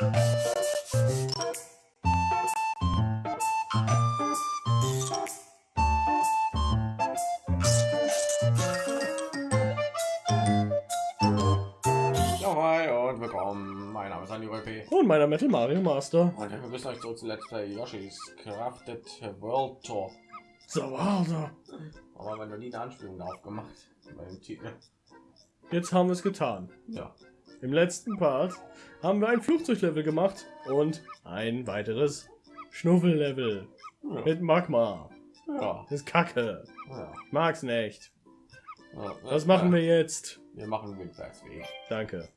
Und willkommen. Mein Name ist Andi P. Und meiner Metal Mario Master. Und wir begrüßen euch zurück zu Let's Play Yoshi's Crafted World Tour. So, also. Aber wenn du nie eine Anspielung darauf gemacht. Jetzt haben wir es getan. Ja. Im letzten Part haben wir ein Flugzeuglevel gemacht und ein weiteres Schnuffellevel Ja. mit Magma. Ja. Das ist Kacke. ja. Mag's nicht. ja. Was machen wir jetzt? Wir machen Windwerksweg. Danke.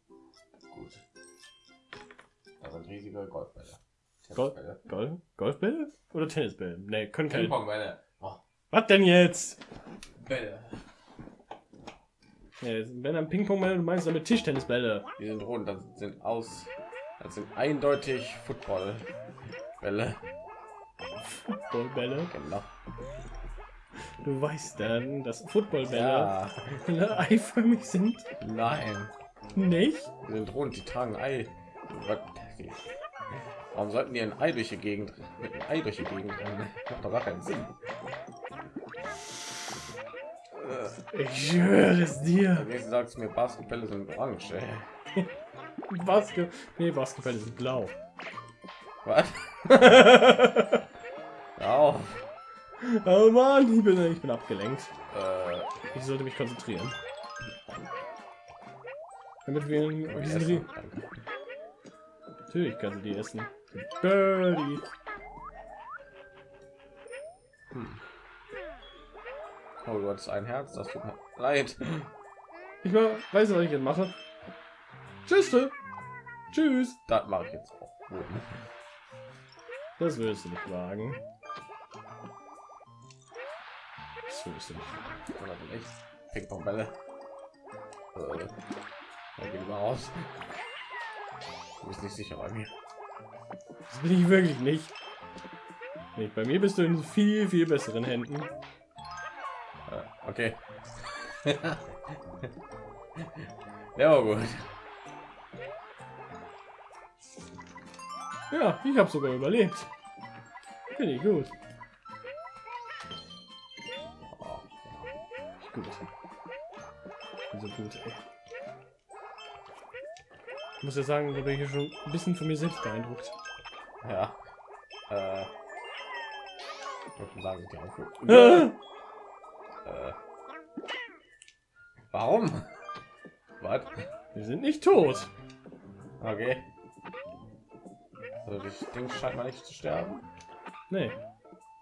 Gut. Da sind riesige Golfbälle. Golf- Tennisbälle. Golf Golfbälle oder Tennisbälle? Ne, können keine. Ping-Pong-Bälle. Oh, Was denn jetzt? Bälle. Ja, wenn ein Ping-Pong-Bälle, du meinst damit Tischtennisbälle. Die sind rund, das sind aus. Das sind eindeutig Footballbälle. Footballbälle. Genau. Du weißt dann, dass Footballbälle Ja. eiförmig sind. Nein. Nicht? Die sind rund, die tragen Ei. Warum sollten die ein Ei durch die Gegend mit einem Ei durch die Gegend rennen? Macht doch gar keinen Sinn. Ich schwöre es dir. Jetzt sagst du mir, Basketbälle sind orange. ey. Basket nee, Basketball ist blau. Was? Auf. Oh Mann, ich bin, ich bin abgelenkt. Äh, Ich sollte mich konzentrieren. Damit wir in. Natürlich kannst du die essen. Birdie. Oh, du hattest ein Herz, das tut mir leid. Ich weiß, was ich jetzt mache. Tschüss. Tschüss. Das mache ich jetzt auch. Das willst du nicht wagen. Das willst du nicht. Oder sind echt Ping-Pong-Bälle. Äh, da geht mal raus. Du bist nicht sicher bei mir. Das bin ich wirklich nicht. nicht. Bei mir bist du in viel, viel besseren Händen. Okay. ja, aber gut. Ja, ich habe sogar überlebt. Finde ich gut. Oh, Gut. Also gut, ey. Ich muss ja sagen, da bin ich schon ein bisschen von mir selbst beeindruckt. ja. Äh, ich würde sagen, die auch warum? Was? Wir sind nicht tot. Okay. Also das Ding scheint mal nicht zu sterben. Nee.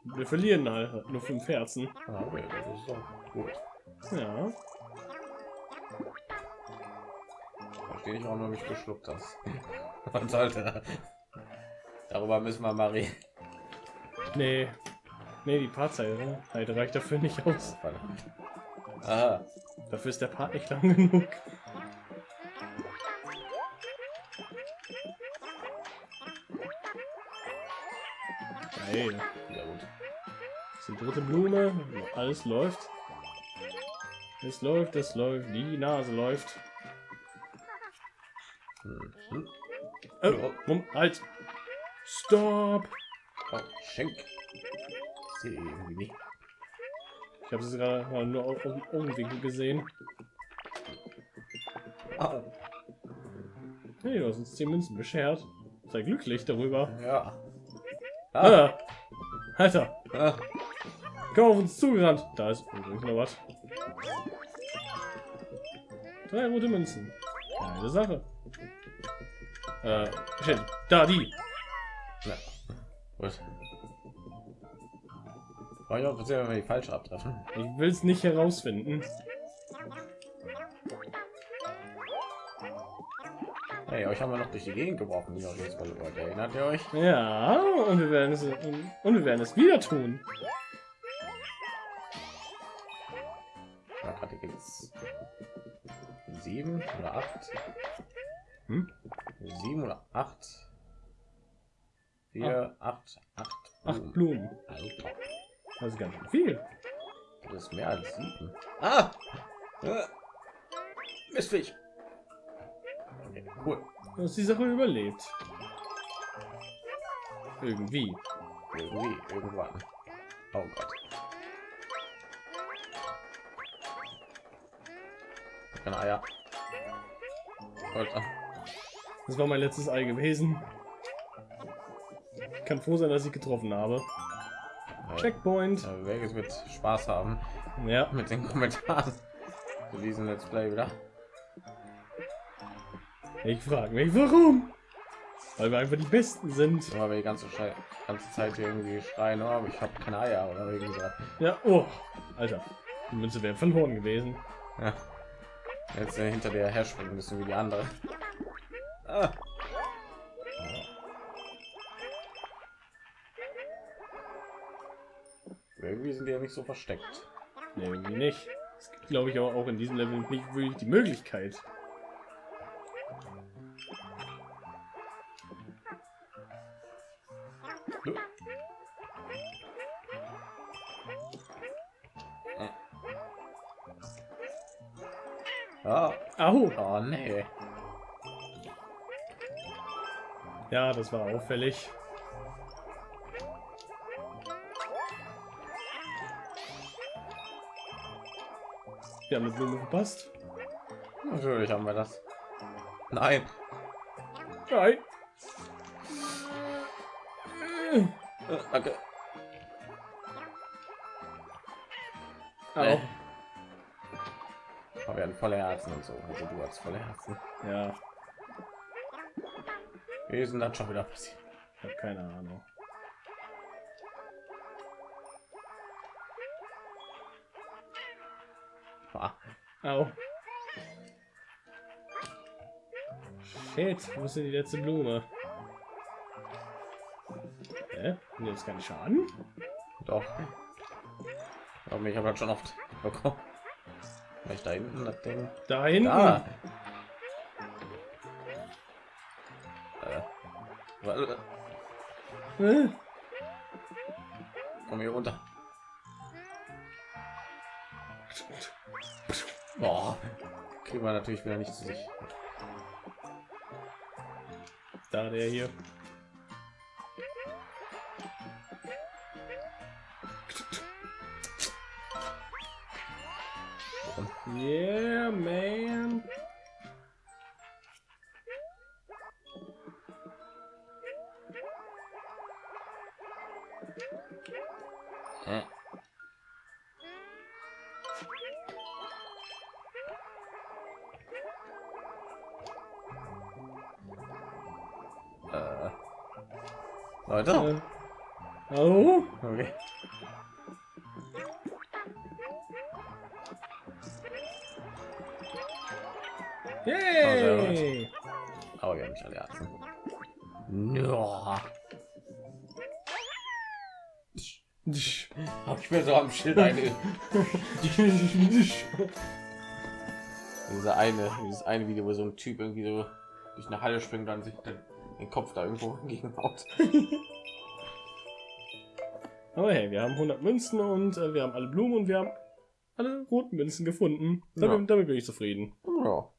Wir verlieren halt nur fünf Herzen. Ah, okay, das ist doch gut. Ja. Verstehe ich auch nur, mich geschluckt hast. Man sollte. Darüber müssen wir mal reden. Nee. Nee, die Partzeit halt reicht dafür nicht aus. Verdammt. Ah, Dafür ist der Part nicht lang genug. Geil. ja gut. Das ist die dritte Blume. Alles läuft. Es läuft, es läuft. Die Nase läuft. Hm. Oh, Mom- halt. Stop. Oh, Schenk. Ich sehe irgendwie nicht. Ich habe es gerade mal nur auf dem Augenwinkel gesehen. Ah, Hey, du hast uns 10 Münzen beschert. Sei glücklich darüber. ja. Ah, Ah. Alter, ah. komm auf uns zugerannt. Da ist übrigens noch was. Drei rote Münzen. Eine Sache. Äh, shit. Da, die. Ja. Gut. Ich auch sehr, die falsche abtreffen. Ich will es nicht herausfinden. Hey, euch haben wir noch durch die Gegend geworfen, die jetzt mal. Erinnert ihr euch? Ja, und wir werden es und wir werden es wieder tun. Gerade geht's. Sieben oder acht? Hm? Sieben oder acht? Vier, acht, acht. Acht Blumen. Alter, Das ist ganz schön viel. das ist mehr als sieben. Ah! Äh. Mistviech. Okay, cool. Du hast die Sache überlebt. Irgendwie. Irgendwie, irgendwann. Oh Gott. Keine Eier. Alter. Das war mein letztes Ei gewesen. Kann froh sein, dass ich getroffen habe. Checkpoint. Ja, Vegas wird Spaß haben Ja. mit den Kommentaren zu diesem Let's Play wieder. Ich frage mich, warum? Weil wir einfach die Besten sind. Aber wir die ganze, Schei ganze Zeit hier irgendwie schreien, oh, aber ich habe keine Eier oder irgendwie so. Ja, oh. Alter. Die Münze wäre verloren gewesen. Ja. Jetzt äh, hinter dir herspringen müssen wie die andere. Ah. Irgendwie sind die ja nicht so versteckt. Nee, irgendwie nicht. Es gibt, glaube ich, aber auch in diesem Level nicht wirklich die Möglichkeit. Ah. Au! Oh nee. Ja, das war auffällig. Wir haben eine Blume verpasst. Natürlich haben wir das. Nein. Nein. Äh, Danke. Au. Nee. Aber wir hatten volle Herzen und so. Also du hast volle Herzen. Ja, Wir sind dann schon wieder passiert. ich habe keine Ahnung. Au. Shit, wo ist denn die letzte Blume? Hä? Und jetzt kann ich schaden? Doch. Aber ich habe halt schon oft bekommen. Vielleicht da hinten das Ding. Da hinten. Da. Äh. Äh, Komm hier runter. Boah. Kriegen wir natürlich wieder nicht zu sich. Da der hier. Yeah, man. Leute. Oh, Okay. yay! Aber wir haben nicht alle Herzen. Hab ich mir so am Schild eine. Diese eine, dieses eine Video, wo so ein Typ irgendwie so durch eine Halle springt und sich den, den Kopf da irgendwo gegen haut. Aber hey, wir haben 100 Münzen und äh, wir haben alle Blumen und wir haben alle roten Münzen gefunden. Damit, Ja. damit bin ich zufrieden. Ja.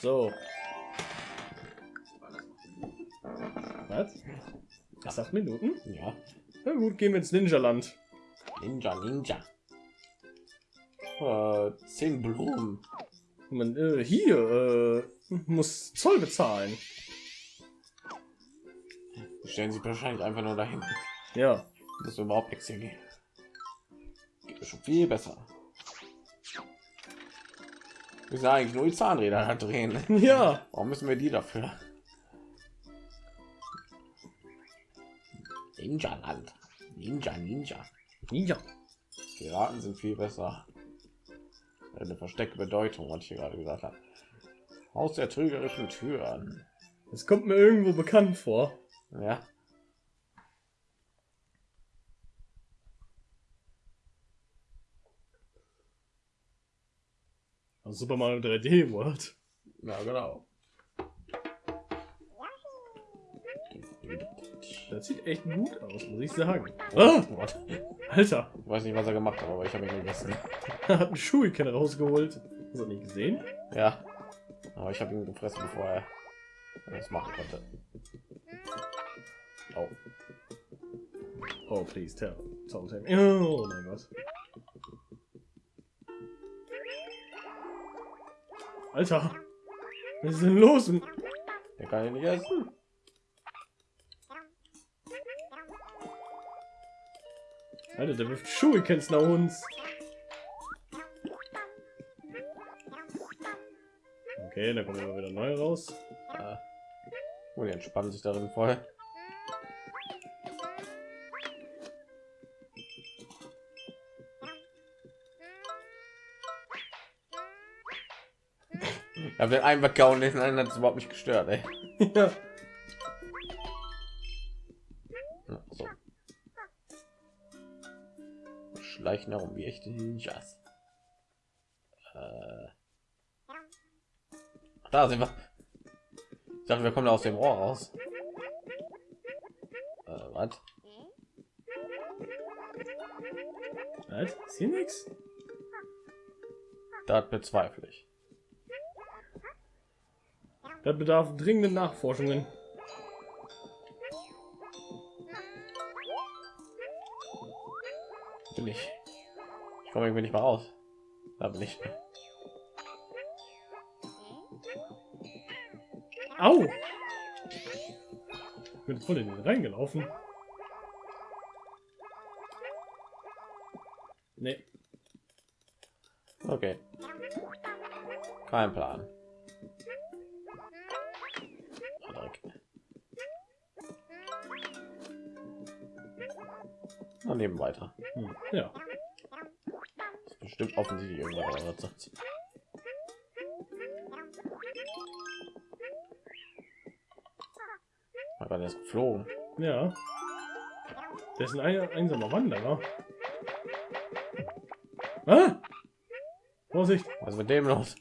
So. Was? Ach, acht Minuten? Ja. Na gut, gehen wir ins Ninja-Land. Ninja, Ninja. Äh, zehn Blumen. Man, äh, hier, äh, muss Zoll bezahlen. Stellen sich wahrscheinlich einfach nur dahin. Ja. Das ist überhaupt nichts hier geht. Geht schon viel besser. Wir sind eigentlich nur die Zahnräder da drehen. Ja. Warum müssen wir die dafür? Ninja Land. Ninja, Ninja. Ja. Piraten sind viel besser. Eine versteckte Bedeutung, was ich hier gerade gesagt habe. Aus der trügerischen Türen. Das kommt mir irgendwo bekannt vor. Ja. Super Mario 3D World. Ja, genau. Das sieht echt gut aus, muss ich sagen. Ah. Alter, Ich weiß nicht, was er gemacht hat, aber ich habe ihn gegessen. er hat einen Shuriken rausgeholt. Hast du nicht gesehen? Ja. Aber ich habe ihn gefressen, bevor er das machen konnte. Oh. Oh, please tell. Oh mein Gott. Alter. Was ist denn los? Der kann ich nicht essen. Alter, der wirft Shurikens nach uns. Okay, da kommen wir wieder neu raus. Ja. Oh, die entspannen sich darin voll. Ich habe den einen weggehauen, den einen hat es überhaupt nicht gestört, ey. Ja, So. Schleichen herum wie echte Ninjas. Äh. Da sind wir. Ich dachte, wir kommen aus dem Rohr raus. Äh, was? Was? Ist hier nichts? Das bezweifle ich. Das bedarf dringenden Nachforschungen. Bin ich. Ich komme irgendwie nicht mal raus. Da bin ich. Au! Ich bin voll in den reingelaufen. Nee. Okay. Kein Plan. Dreck. Dann nehmen weiter. Hm. Ja. Das ist bestimmt offensichtlich irgendwas. Man war erst geflogen. Ja. Der ist ein ein einsamer Wanderer. Ah! Vorsicht! Was ist mit dem los?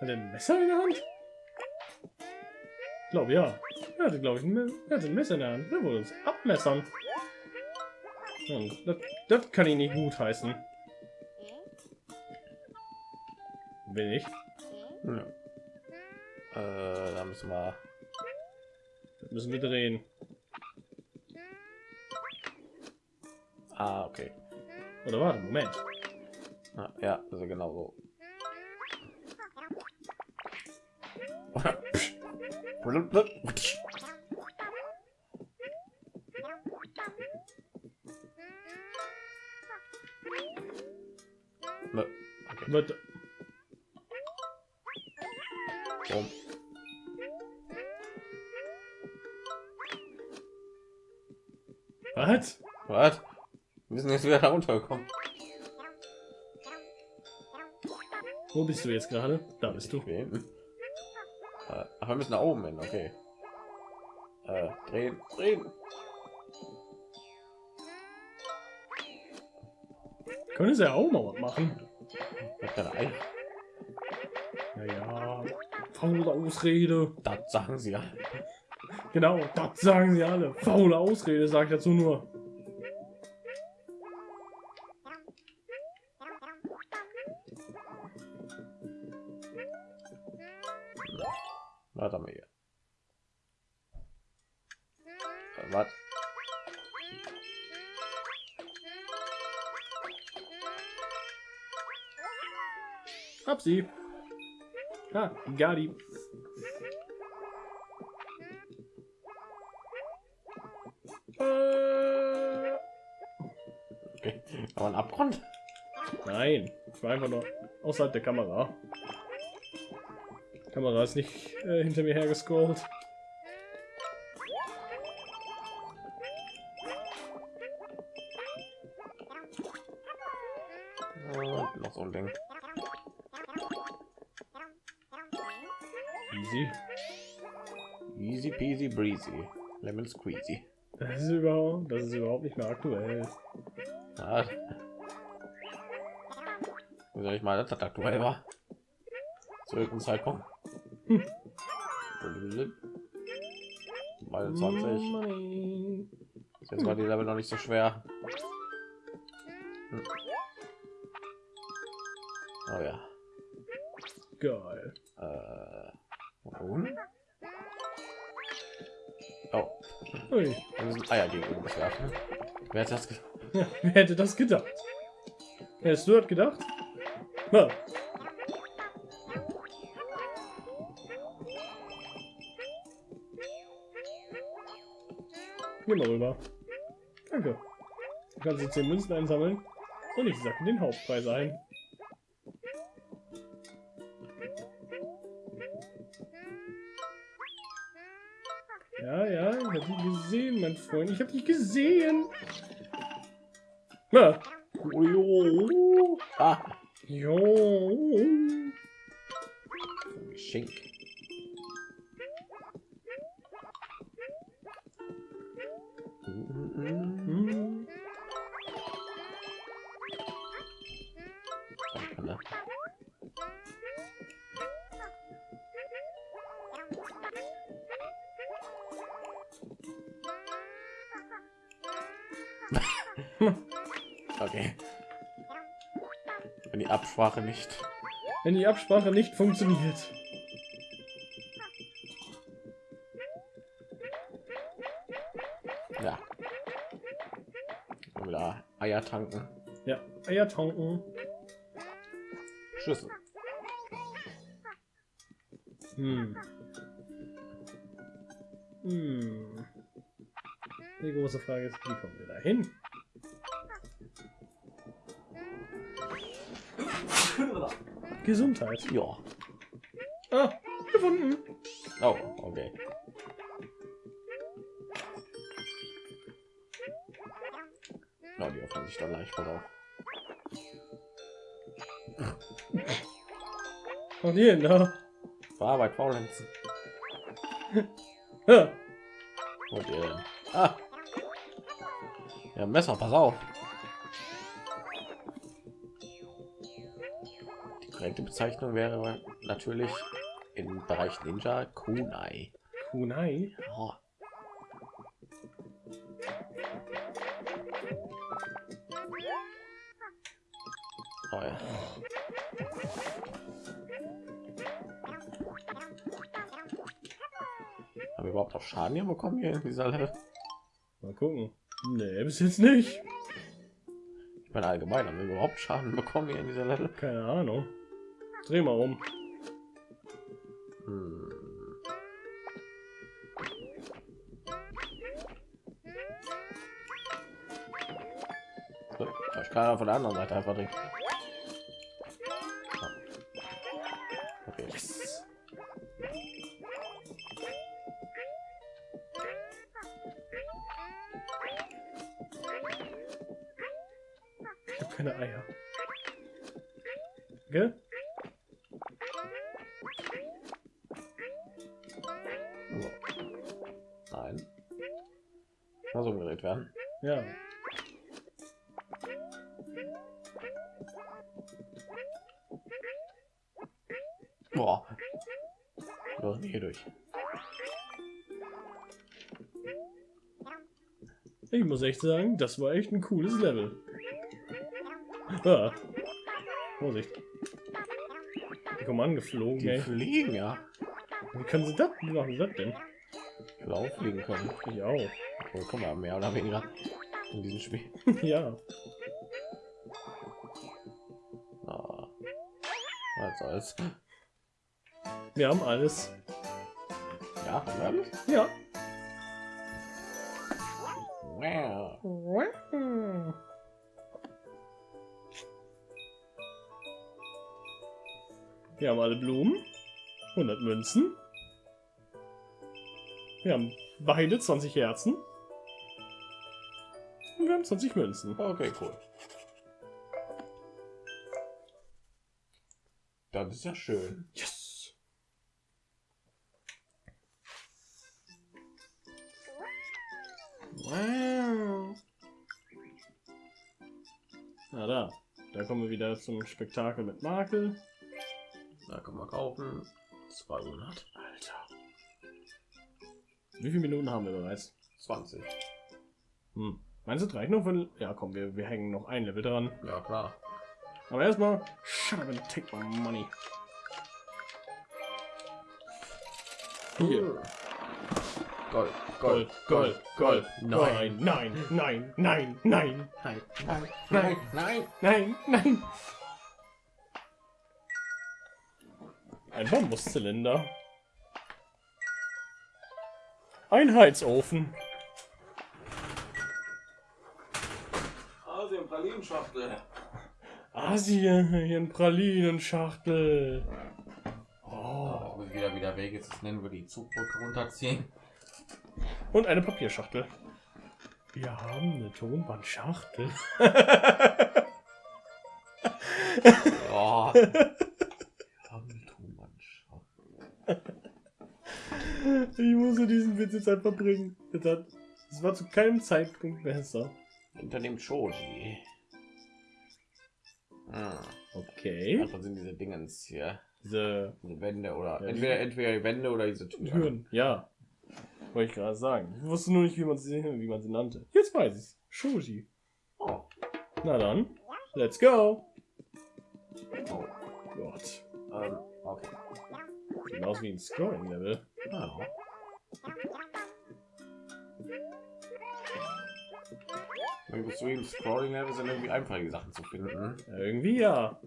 Hat er ein Messer in der Hand? Ich glaube ja. Er hatte, glaube ich, ein, er hatte ein Messer in der Hand. Er wollte uns abmessern. Und das, das kann ich nicht gut heißen. Will ich. Ja. Äh, da müssen wir. Das müssen wir drehen. Ah, okay. Oder warte, Moment. Ah, ja, also genau so. Blub, blub. Wird, boom. was? Was? Wir sind jetzt wieder da runtergekommen. Wo bist du jetzt gerade? Da bist du. Äh, ach, wir müssen nach oben hin, okay. Äh, drehen, drehen. Können sie ja auch mal was machen. Hab keine Eier. Naja, faule Ausrede. Das sagen sie ja. Genau, das sagen sie alle. Faule Ausrede, sag ich dazu nur. Gadi. Okay. Aber ein Abgrund? nein, ich war einfach nur außerhalb der Kamera. Kamera ist nicht äh, hinter mir hergescrollt. Breezy. Lemon squeezy. Das ist überhaupt, das ist überhaupt nicht mehr aktuell. Ja. Wie soll ich mal, dass das aktuell war? Zu irgendeinem Zeitpunkt. Mal 20. Money. Jetzt war die Level noch nicht so schwer. Hm. Oh ja. Geil. Äh? Oh, Ui. wir müssen Eier gegen uns werfen. Wer hat das ge Ja, wer hätte das gedacht? Hättest du das gedacht? Ja. Geh mal rüber. Danke. Du kannst jetzt 10 Münzen einsammeln und ich sacke den Hauptpreis ein. Mein Freund. Ich hab dich gesehen. Ujo. Okay. Wenn die Absprache nicht. Wenn die Absprache nicht funktioniert. Ja. Wieder Eier tanken. Ja, Eier tanken. Schlüssel. Hm. Hm. Die große Frage ist, wie kommen wir da hin? Gesundheit. Ja. Ah, gefunden. Oh, okay. Ja, die öffnen sich dann leicht, auf. Und hier, da. Verarbeit faulenzen. Und ihr denn? Ah! Ja, Messer, pass auf. Korrekte Bezeichnung wäre natürlich im Bereich Ninja Kunai. Kunai. Oh. Oh, ja. Haben wir überhaupt auch Schaden hier bekommen hier in dieser Level? Mal gucken. Nee, bis jetzt nicht. Ich meine allgemein, haben wir überhaupt Schaden bekommen hier in dieser Level? Keine Ahnung. Dreh mal um. Hm. Ich kann ja von der anderen Seite einfach trinken. Nein. So umgedreht werden. Ja. Boah. Los, hier durch. Ich muss echt sagen, das war echt ein cooles Level. Ah. Vorsicht. Die kommen angeflogen, Die ey. fliegen ja. Wie können sie das? Wie machen sie das denn? Auch fliegen können. Ich auch. Oh, guck mal, mehr oder weniger in diesem Spiel. ja. Ah. Was soll's. Wir haben alles. Ja, haben wir alles? Ja. Wow. Wir haben alle Blumen. 100 Münzen. Wir haben beide 20 Herzen. Und wir haben 20 Münzen. Okay, cool. Das ist ja schön. Yes! Wow. Na da. Da kommen wir wieder zum Spektakel mit Makel. Da kann man kaufen. 200. Wie viele Minuten haben wir bereits? 20. Hm. Meinst du, reicht noch für... Ja, komm, wir, wir hängen noch ein Level dran. Ja, klar. Aber erstmal... Shut up and take my money. Hier. Gold, Gold, Gold, Gold. Nein. Nein, nein, nein, nein, nein, Nein, nein, nein. nein, nein. Ein Bambuszylinder. Ein Heizofen. Asien Pralinschachtel. Asien Pralinenschachtel. Oh. ich wieder wieder Weg jetzt nennen wir die Zugbrücke runterziehen. Und eine Papierschachtel. Wir haben eine Tonbandschachtel. Oh. Wir haben eine Tonbandschachtel. Ich musste diesen Witz jetzt einfach bringen. Das, war zu keinem Zeitpunkt besser. Hinter dem Shoji. Hm. Okay. Was sind diese Dingens hier? Diese Diese Wände oder Ja, entweder entweder die Wände oder diese Türen. Türen. Ja. Wollte ich gerade sagen. Ich wusste nur nicht, wie man sie, wie man sie nannte. Jetzt weiß ich's. Shoji. Oh. Na dann. Let's go. Oh. Gott. Ähm, okay. Aus wie ein Scoring-Level. Ja. Irgendwie zu ihm Scrolling Level sind irgendwie einfache Sachen zu finden. Irgendwie ja.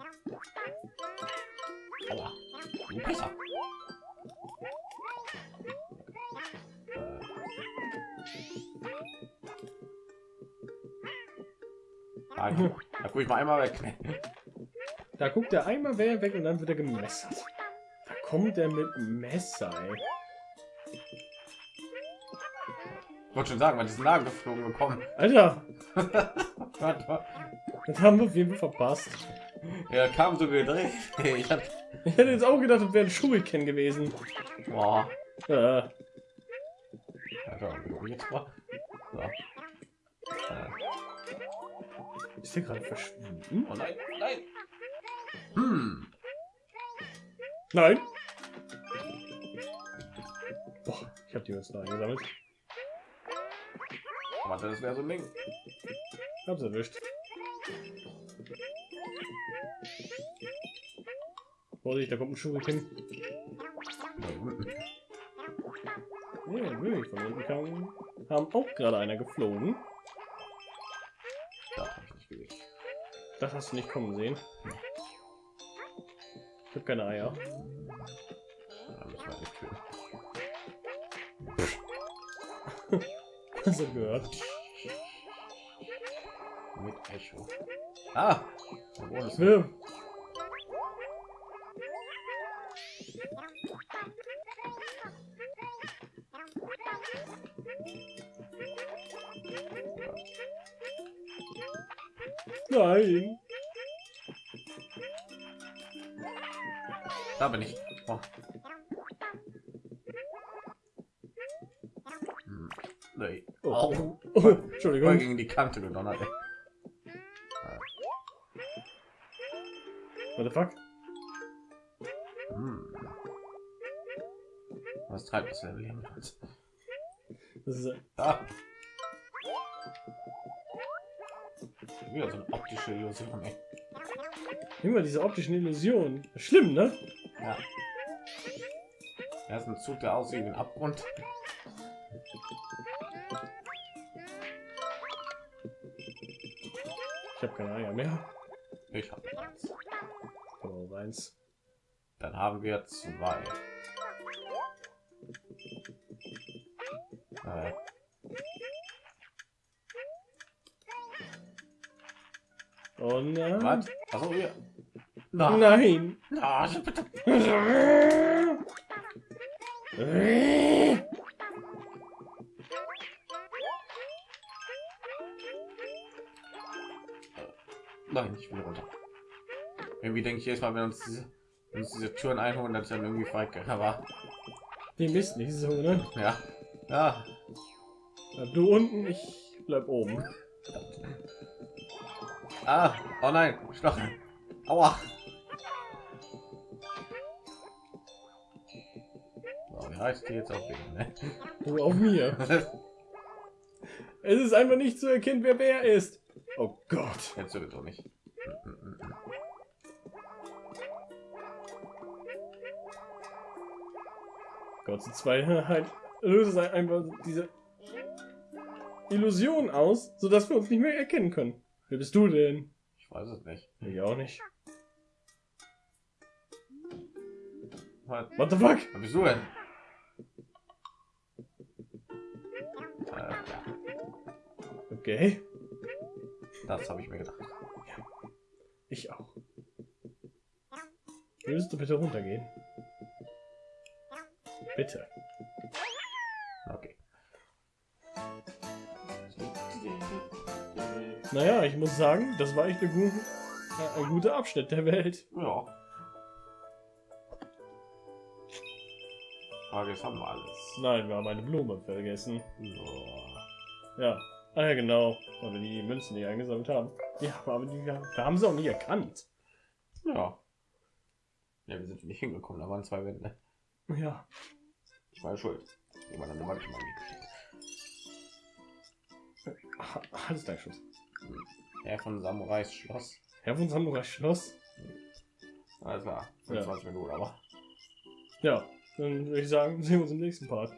Aua. Du Pisser. Äh. Ah, Da guck ich mal einmal weg. Da guckt der einmal weg und dann wird er gemessert. Da kommt er mit Messer, ey. Wollte schon sagen, weil diesen Lagen geflogen bekommen. Alter, das haben wir auf jeden Fall verpasst. Er kam so gedreht. Ich hab, Ich hätte jetzt auch gedacht, das wäre ein Shuriken gewesen. boah. Äh, jetzt mal. So. Äh, ist der gerade verschwunden? oh nein, nein. Hm. Nein. Boah, ich habe die Münzen eingesammelt. Warte, das wäre so ein Ding. Hab's erwischt. Vorsicht, da kommt ein unten. Ja, wirklich, von unten kam, haben auch gerade einer geflogen. Da hab ich nicht gesehen. Das hast du nicht kommen sehen. Ich habe keine Eier. Du gehört? Mit Echo. Ah! Es. Ja. Nein. Da bin ich. Oh. Hm. Nee. Oh. Oh, Voll Entschuldigung. gegen die Kante gedonnert. Ey. What the fuck? Hm. Was treibt das Level hier mit? Das ist, Ah. Wieder so eine optische Illusion, ey. immer diese optischen Illusionen. Schlimm, ne? Ja. Er ist ein Zug, der aussieht wie ein Abgrund. Keine Eier mehr. Ich habe eins. Auch eins. Dann haben wir zwei. Äh, Oh nein. was? Achso, hier. Na, Nein. na, bitte. Nein, ich will runter. Irgendwie denke ich erstmal, wenn uns diese, wenn uns diese Türen einholen, dass dann irgendwie feige. Aber Die Mist nicht so, ne? ja, ja, Bleib Du unten, ich bleib oben. ah, oh nein, Stachel. Aua. So, wie heißt die jetzt auf jeden, ne? Du auf mir. Es ist einfach nicht zu erkennen, wer wer ist. Oh Gott. Jetzt wird es doch nicht. Gott, zu Zweiheit löst es einfach diese Illusion aus, sodass wir uns nicht mehr erkennen können. Wer bist du denn? Ich weiß es nicht. Ich auch nicht. Was, What the fuck? was bist du denn? Okay. Das habe ich mir gedacht. Ich auch. Würdest du bitte runtergehen? Bitte. Okay. Naja, ich muss sagen, das war echt eine gute, äh, ein guter Abschnitt der Welt. Ja. Frage ist, haben wir alles? Nein, wir haben eine Blume vergessen. So. Ja. Ah ja, genau. Weil wir die Münzen nicht eingesammelt haben. Ja, aber die wir haben sie auch nie erkannt. Ja. Ja, wir sind nicht hingekommen, da waren zwei Wände. Ja. Ich war ja schuld. Jemand an der Wand mal geschickt. Ah, Alles dein Schuss. Herr von Samurais Schloss. Herr von Samurai Schloss. Alles klar. 25 Minuten, aber. Ja, dann würde ich sagen, sehen wir uns im nächsten Part.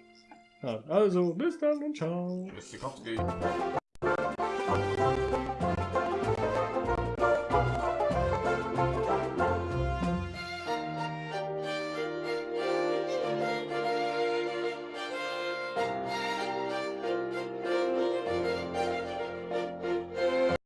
Also, bis dann und ciao. Tschüss.